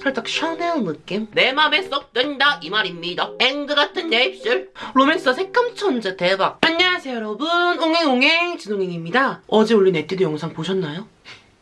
살짝 샤넬 느낌? 내 맘에 쏙 든다 이 말입니다. 앵두 같은 내 입술. 로맨스와 색감 천재 대박! 안녕하세요 여러분 옹행옹행 진홍행입니다. 어제 올린 에뛰드 영상 보셨나요?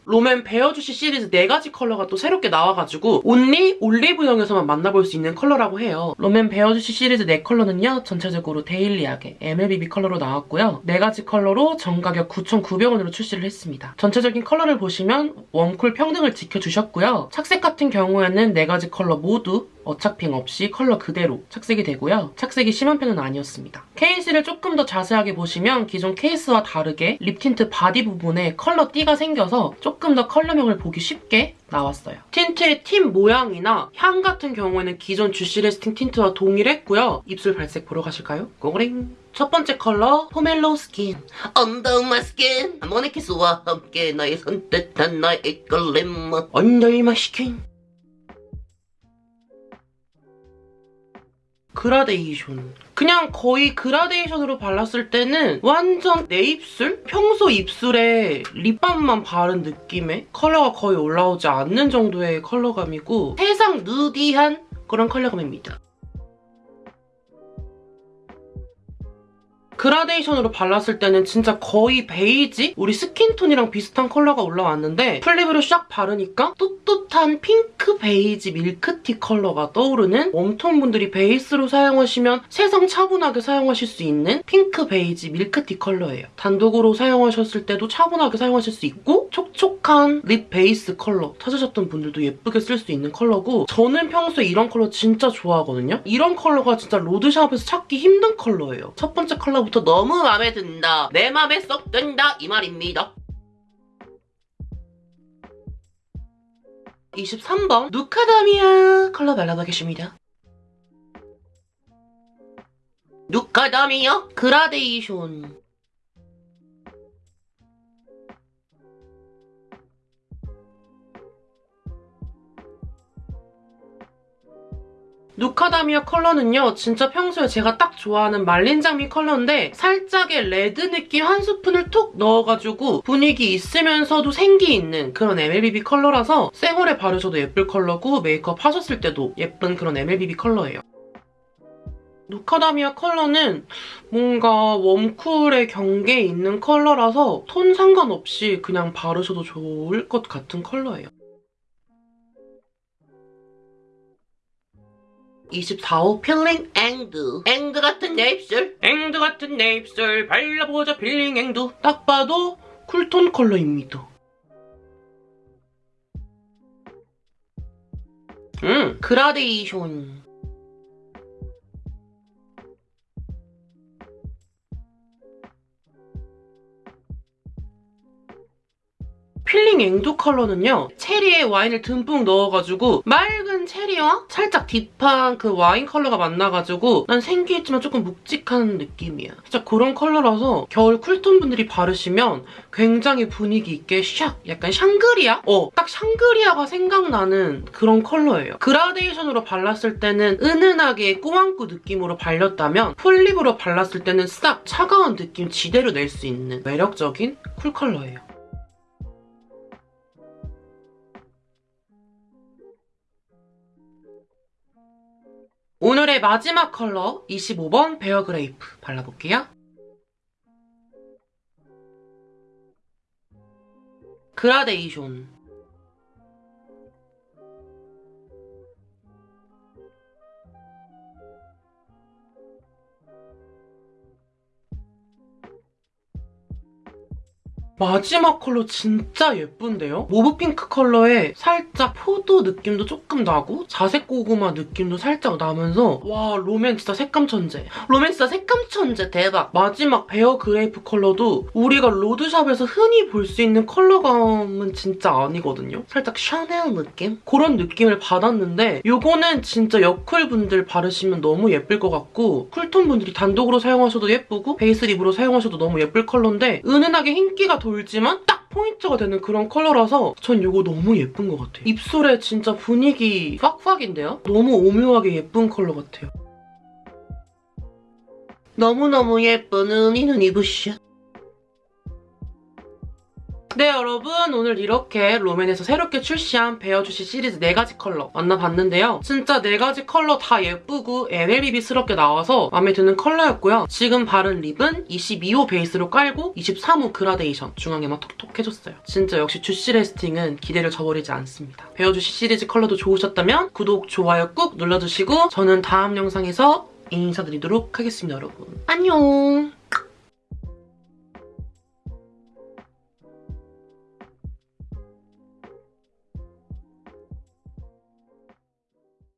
롬앤 베어주시 시리즈 4가지 컬러가 또 새롭게 나와가지고 only 올리브영에서만 만나볼 수 있는 컬러라고 해요. 롬앤 베어주시 시리즈 4컬러는요. 전체적으로 데일리하게 MLBB 컬러로 나왔고요. 4가지 컬러로 정가격 9,900원으로 출시를 했습니다. 전체적인 컬러를 보시면 웜쿨 평등을 지켜주셨고요. 착색 같은 경우에는 4가지 컬러 모두 어착핑 없이 컬러 그대로 착색이 되고요. 착색이 심한 편은 아니었습니다. 케이스를 조금 더 자세하게 보시면 기존 케이스와 다르게 립 틴트 바디 부분에 컬러 띠가 생겨서 조금 더 컬러명을 보기 쉽게 나왔어요. 틴트의 팁 모양이나 향 같은 경우에는 기존 주시 래스팅 틴트와 동일했고요. 입술 발색 보러 가실까요? 고고링! 첫 번째 컬러 포멜로 스킨 under my skin. 모네키스와 함께 나의 선뜻한 나의 이끌림. under my skin 그라데이션. 그냥 거의 그라데이션으로 발랐을 때는 완전 내 입술? 평소 입술에 립밤만 바른 느낌의 컬러가 거의 올라오지 않는 정도의 컬러감이고 세상 누디한 그런 컬러감입니다. 그라데이션으로 발랐을 때는 진짜 거의 베이지? 우리 스킨톤이랑 비슷한 컬러가 올라왔는데 full lip으로 샥 바르니까 뚜뚜한 핑크 베이지 밀크티 컬러가 떠오르는 웜톤 분들이 베이스로 사용하시면 세상 차분하게 사용하실 수 있는 핑크 베이지 밀크티 컬러예요. 단독으로 사용하셨을 때도 차분하게 사용하실 수 있고 촉촉한 립 베이스 컬러 찾으셨던 분들도 예쁘게 쓸 수 있는 컬러고 저는 평소에 이런 컬러 진짜 좋아하거든요. 이런 컬러가 진짜 로드샵에서 찾기 힘든 컬러예요. 첫 번째 컬러 부터 너무 마음에 든다. 내 맘에 쏙 든다 이 말입니다. 23번 누카다미아 컬러 발라보겠습니다. 누카다미아 그라데이션 누카다미아 컬러는요 진짜 평소에 제가 딱 좋아하는 말린 장미 컬러인데 살짝의 레드 느낌 한 스푼을 톡 넣어가지고 분위기 있으면서도 생기 있는 그런 MLBB 컬러라서 생얼에 바르셔도 예쁠 컬러고 메이크업 하셨을 때도 예쁜 그런 MLBB 컬러예요. 누카다미아 컬러는 뭔가 warm cool의 경계에 있는 컬러라서 톤 상관없이 그냥 바르셔도 좋을 것 같은 컬러예요. 24호 필링 앵두. 앵두 같은 내 입술. 앵두 같은 내 입술. 발라보자 필링 앵두. 딱 봐도 쿨톤 컬러입니다. 음. 그라데이션 필링 앵두 컬러는요. 체리에 와인을 듬뿍 넣어가지고 맑은 체리와 살짝 deep한 그 와인 컬러가 만나가지고 난 생기있지만 조금 묵직한 느낌이야. 진짜 그런 컬러라서 겨울 쿨톤 분들이 바르시면 굉장히 분위기 있게 샥 약간 샹그리아? 어, 딱 샹그리아가 생각나는 그런 컬러예요. 그라데이션으로 발랐을 때는 은은하게 꾸안꾸 느낌으로 발렸다면 full lip으로 발랐을 때는 싹 차가운 느낌 지대로 낼 수 있는 매력적인 쿨 컬러예요. 오늘의 마지막 컬러 25번 베어 그레이프 발라볼게요. 그라데이션 마지막 컬러 진짜 예쁜데요? mauve 핑크 컬러에 살짝 포도 느낌도 조금 나고 자색 고구마 느낌도 살짝 나면서 와 진짜 색감 천재. 진짜 색감 천재 대박. 마지막 베어 그레이프 컬러도 우리가 로드샵에서 흔히 볼 수 있는 컬러감은 진짜 아니거든요? 살짝 샤넬 느낌? 그런 느낌을 받았는데 이거는 진짜 여쿨 분들 바르시면 너무 예쁠 것 같고 쿨톤 분들이 단독으로 사용하셔도 예쁘고 베이스 lip으로 사용하셔도 너무 예쁠 컬러인데 은은하게 흰기가 돌지만 딱 포인트가 되는 그런 컬러라서 전 이거 너무 예쁜 것 같아요. 입술에 진짜 분위기 팍팍인데요? 너무 오묘하게 예쁜 컬러 같아요. 너무너무 예쁜 은이 눈이 부셔. 네 여러분 오늘 이렇게 롬앤에서 새롭게 출시한 베어주시 시리즈 4가지 컬러 만나봤는데요. 진짜 4가지 컬러 다 예쁘고 MLBB스럽게 나와서 마음에 드는 컬러였고요. 지금 바른 lip은 22호 베이스로 깔고 23호 그라데이션 중앙에만 톡톡 해줬어요. 진짜 역시 주시 래스팅은 기대를 저버리지 않습니다. 베어주시 시리즈 컬러도 좋으셨다면 구독, 좋아요 꾹 눌러주시고 저는 다음 영상에서 인사드리도록 하겠습니다 여러분. 안녕